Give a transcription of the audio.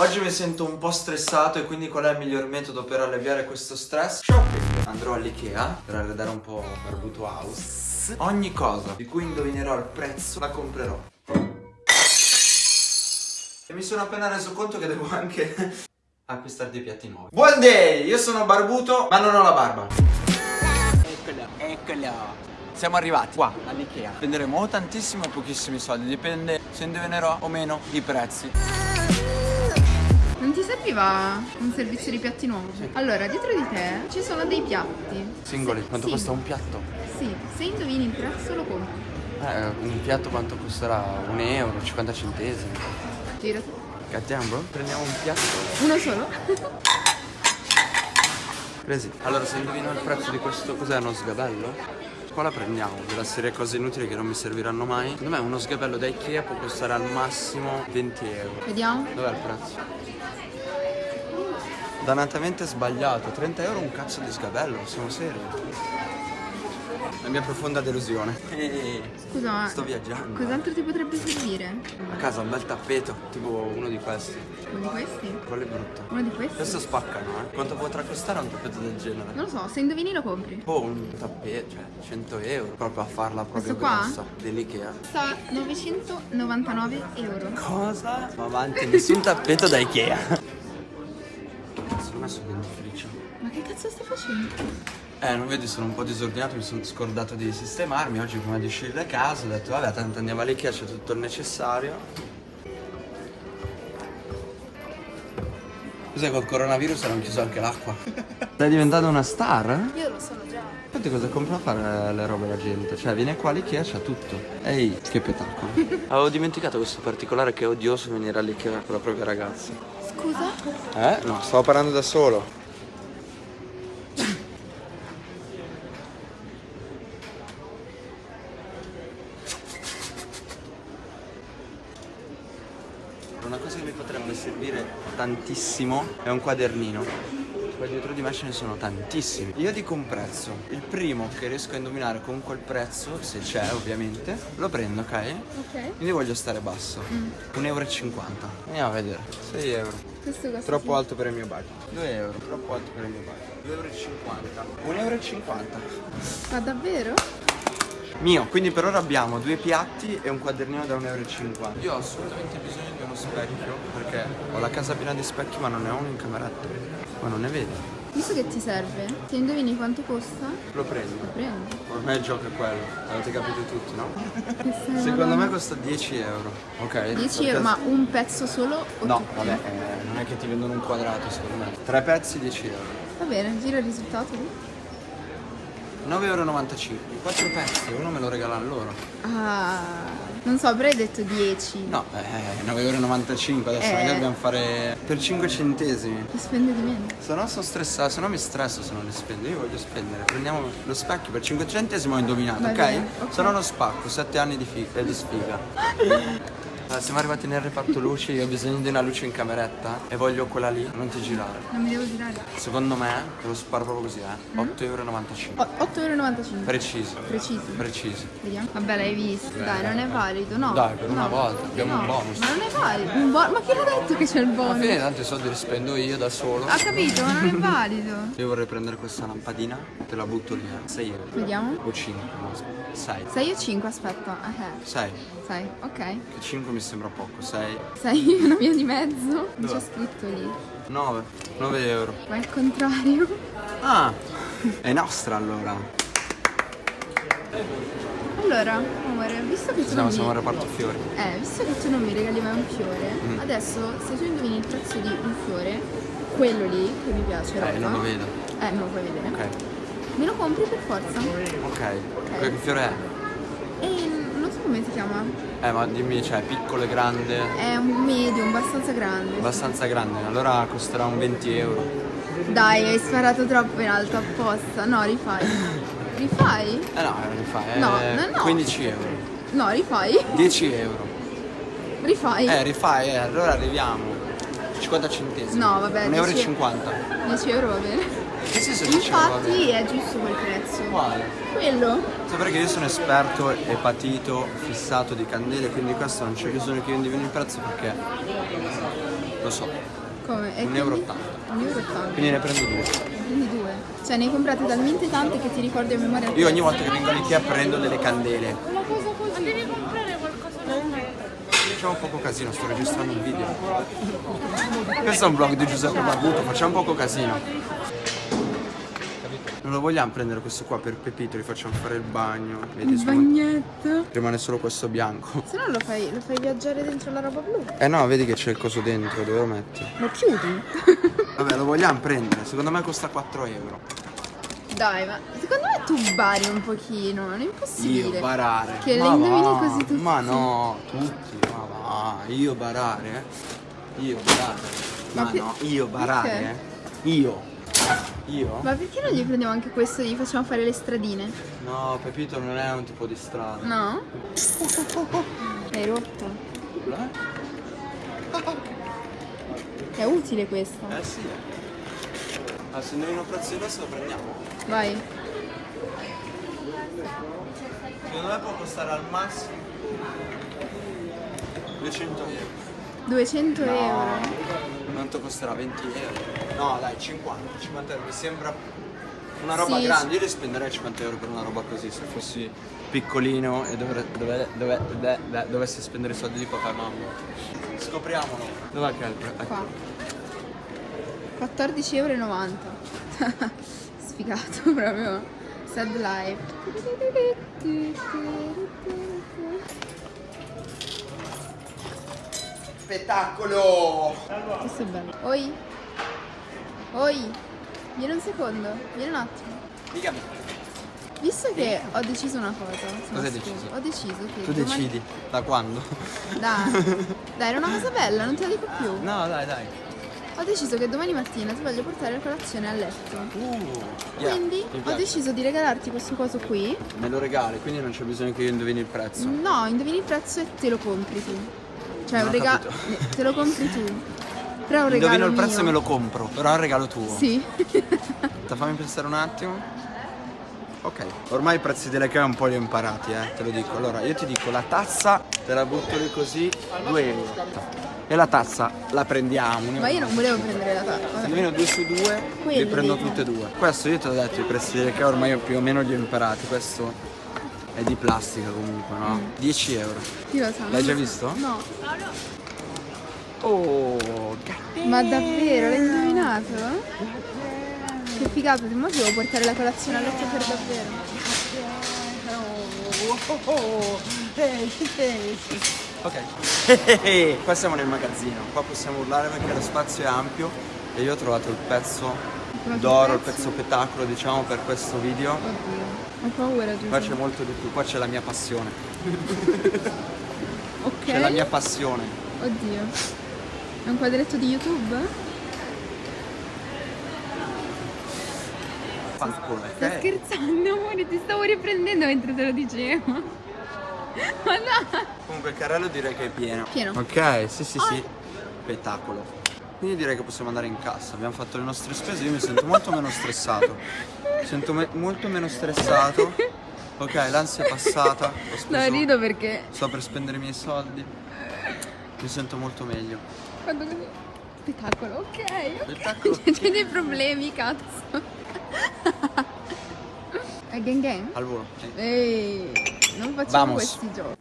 Oggi mi sento un po' stressato e quindi qual è il miglior metodo per alleviare questo stress? Shopping Andrò all'Ikea per arredare un po' Barbuto House. Ogni cosa di cui indovinerò il prezzo la comprerò. E mi sono appena reso conto che devo anche acquistare dei piatti nuovi. Buon day! Io sono barbuto ma non ho la barba. Eccolo, eccolo. Siamo arrivati qua all'Ikea. Spenderemo tantissimo o pochissimi soldi. Dipende se indovinerò o meno i prezzi non ti serviva un servizio di piatti nuovo? Sì. Allora, dietro di te ci sono dei piatti. Singoli? Quanto sì. costa un piatto? Sì, se indovini il prezzo lo compri. Eh, un piatto quanto costerà? Un euro, 50 centesimi. Girati. Cattiamo? Prendiamo un piatto. Uno solo? Presi. Allora, se indovino il prezzo di questo, cos'è uno sgabello? qua la prendiamo della serie cose inutili che non mi serviranno mai secondo me uno sgabello da Ikea può costare al massimo 20 euro vediamo dov'è il prezzo? Dannatamente sbagliato 30 euro un cazzo di sgabello siamo seri la mia profonda delusione Scusa ma Sto viaggiando Cos'altro ti potrebbe servire? A casa un bel tappeto Tipo uno di questi Uno di questi? Quello è brutto Uno di questi? Questo spaccano eh Quanto potrà costare un tappeto del genere? Non lo so Se indovini lo compri Oh un tappeto Cioè 100 euro Proprio a farla proprio Questo qua? grossa Dell'Ikea Sta 999 euro Cosa? Ma avanti Nessun tappeto da Ikea Sono messo dentifricio Ma che cazzo stai facendo? Eh, non vedi, sono un po' disordinato, mi sono scordato di sistemarmi. Oggi prima di uscire da casa ho detto, vabbè, tanto andiamo all'Ikea, c'è tutto il necessario. Cos'è col coronavirus hanno chiuso anche l'acqua? Stai diventando una star? Io lo sono già. Infatti cosa compra a fare le robe la gente? Cioè viene qua all'Ikea c'ha tutto. Ehi, che spettacolo. Avevo dimenticato questo particolare che è odioso venire all'Ikea con la propria ragazza. Scusa? Eh? No, stavo parlando da solo. Una cosa che mi potrebbe servire tantissimo è un quadernino. Qua dietro di me ce ne sono tantissimi. Io dico un prezzo. Il primo che riesco a indovinare con quel prezzo, se c'è ovviamente, lo prendo, ok? Ok. Quindi voglio stare basso. Mm. 1,50 euro. Andiamo a vedere. 6 euro. Troppo alto per il mio budget. 2 euro. Troppo alto per il mio budget. 2,50 euro. 1,50 euro. Ma davvero? Mio, quindi per ora abbiamo due piatti e un quadernino da 1,50 euro. Io ho assolutamente bisogno di uno specchio perché ho la casa piena di specchi ma non ne ho uno in cameretta. Ma non ne vedo. Visto che ti serve, se indovini quanto costa? Lo prendo. Lo prendi. Ormai il gioco è quello, avete capito tutti, no? Secondo me costa 10 euro. Ok? 10 euro, ma un pezzo solo? O no, vabbè, eh, non è che ti vendono un quadrato secondo me. Tre pezzi 10 euro. Va bene, gira il risultato lì. 9,95 euro. 4 pezzi, uno me lo regalano loro. Ah, non so, avrei detto 10. No, eh, 9,95 euro. Adesso eh. magari dobbiamo fare per 5 centesimi. Ti spende di meno. Se no sono stressato, se no mi stresso se non li spendo. Io voglio spendere. Prendiamo lo specchio per 5 centesimi ho indovinato, ok? Bene, okay. Se no lo spacco, 7 anni di, figa, di sfiga. Allora, siamo arrivati nel reparto luci, io ho bisogno di una luce in cameretta e voglio quella lì, non ti girare. Non mi devo girare. Secondo me, te lo sparo proprio così, eh. 8,95 euro. 8,95 euro. Preciso. Preciso. Preciso. Vediamo. Vabbè, l'hai visto. Dai, non è valido, no. Dai, per una no. volta, abbiamo no. un bonus. Ma non è valido. Un bo ma chi l'ha detto che c'è il bonus? Alla fine tanti soldi li spendo io da solo. Ha capito, ma non è valido. Io vorrei prendere questa lampadina, te la butto lì, eh. 6 euro. Vediamo. O 5, no, 6. 6 o 5, aspetta. Ok. 6. 6, ok. Che 5 mi sembra poco, 6. 6, una via di mezzo. Non c'è scritto lì. 9. 9 euro. Ma è il contrario. Ah, è nostra allora. Allora, amore, visto che tu Siamo, non siamo mi... al reparto fiori. Eh, visto che tu non mi regali mai un fiore, Mm. adesso se tu indovini il prezzo di un fiore, quello lì che mi piace, Eh, rosa, non lo vedo. Eh, non lo puoi vedere. Ok. Me lo compri per forza. Ok. Che fiore è? E come si chiama. Eh, ma dimmi, cioè, piccolo e grande? È un medium, abbastanza grande. Abbastanza grande, allora costerà un 20 euro. Dai, hai sparato troppo in alto apposta. No, rifai. Rifai? Eh no, non fa, eh. No, no, no. 15 euro. No, rifai. 10 euro. Rifai. Eh, rifai, eh, allora arriviamo. 50 centesimi. No, vabbè, 1,50 euro. 10 e 50. 10 euro va bene. Che senso 10 euro? va Infatti bene? è giusto quel prezzo. Quale? Quello? Sapere che io sono esperto e patito, fissato di candele, quindi questo non c'è bisogno che io indivini il prezzo perché Lo so. Come? E 1,80 euro. quindi? 1,80 euro. Quindi ne prendo due. Quindi due. Cioè ne hai comprate talmente tante che ti ricordi a memoria. Io ogni volta che vengo all'Ikea prendo delle candele. Una cosa così. Devi comprare. Facciamo un poco casino, sto registrando un video. Questo è un vlog di Giuseppe Barbuto, facciamo un poco casino. Non lo vogliamo prendere questo qua per Pepito, gli facciamo fare il bagno. Vedi, Il bagnetto. rimane solo questo bianco. Se no lo fai, lo fai viaggiare dentro la roba blu. Eh no, vedi che c'è il coso dentro, dove lo metti? Lo chiudi. Vabbè, lo vogliamo prendere, secondo me costa 4 euro. Dai, ma secondo me tu bari un pochino, non è impossibile. Io barare. Che le Ma indovini va, così tutti. Ma no, tutti, ma va. Io barare? Io barare. Ma Ma no, io barare? perché? Io. Io? Ma perché non gli prendiamo anche questo e gli facciamo fare le stradine? No, Pepito non è un tipo di strada. No? Rotta. Eh? È utile questa. Eh sì. Ah, se indovino il prezzo questo lo prendiamo. Vai. Secondo me può costare al massimo 200 euro. 200 euro. Quanto costerà? 20 euro? No, dai, 50. 50 euro mi sembra una roba Sì, grande. Io li spenderei 50 euro per una roba così se fossi piccolino e dovre- dove- dove- dove- dove- dovessi spendere i soldi di papà e mamma. Scopriamolo. Dov'è che è il prezzo? Qua. 14,90 euro. Sfigato proprio. Sad life. Spettacolo! Questo è bello. Oi. Oi. Vieni un secondo. Vieni un attimo. Dicami. Visto che ho deciso una cosa. Cosa hai deciso? Ho deciso che Tu domani- decidi. Da quando? Dai. Dai, era una cosa bella, non te la dico più. No, dai, dai. Ho deciso che domani mattina ti voglio portare la colazione a letto. Uh, yeah, Quindi ho deciso di regalarti questo coso qui. Me lo regali, quindi non c'è bisogno che io indovini il prezzo. No, indovini il prezzo e te lo compri tu. Cioè, un regalo. capito. Te lo compri tu. Però è un regalo. Indovino il prezzo mio. e me lo compro, però è un regalo tuo. Sì. Fammi pensare un attimo. Ok, ormai i prezzi delle cave un po' li ho imparati, eh, te lo dico. Allora, io ti dico, la tazza te la butto lì così, 2 euro. E la tazza la prendiamo. Ma io non volevo prendere la Se tazza. indovino 2 su 2, li Quelli prendo dei- tutte e due. Questo io te l'ho detto, i prezzi cave ormai io più o meno li ho imparati. Questo è di plastica comunque, no? 10 euro. Chi lo sa? L'hai già so. visto? No. Oh, Ma davvero? L'hai indovinato? Che figata, ti mo ti devo portare la colazione a letto per davvero. Ok. Qua siamo nel magazzino, qua possiamo urlare perché lo spazio è ampio e io ho trovato il pezzo d'oro, il pezzo? spettacolo diciamo per questo video. Oddio. Ho paura, Qua c'è Giuseppe. molto di più, qua c'è la mia passione. Ok. C'è la mia passione. Oddio. È un quadretto di YouTube? Ok? scherzando, amore? Ti stavo riprendendo mentre te lo dicevo. Ma no! Comunque il carrello direi che è pieno. Pieno. Ok, sì sì sì. Spettacolo. Quindi direi che possiamo andare in cassa. Abbiamo fatto le nostre spese, io mi sento molto meno stressato. Mi sento me- molto meno stressato. Ok, l'ansia è passata. Ho No, rido perché Sto per spendere i miei soldi. Mi sento molto meglio. quando così... Spettacolo, ok. Spettacolo. C'è dei problemi, cazzo. È gang gang? Al volo. sì. Ehi, non facciamo Vamos. questi giochi.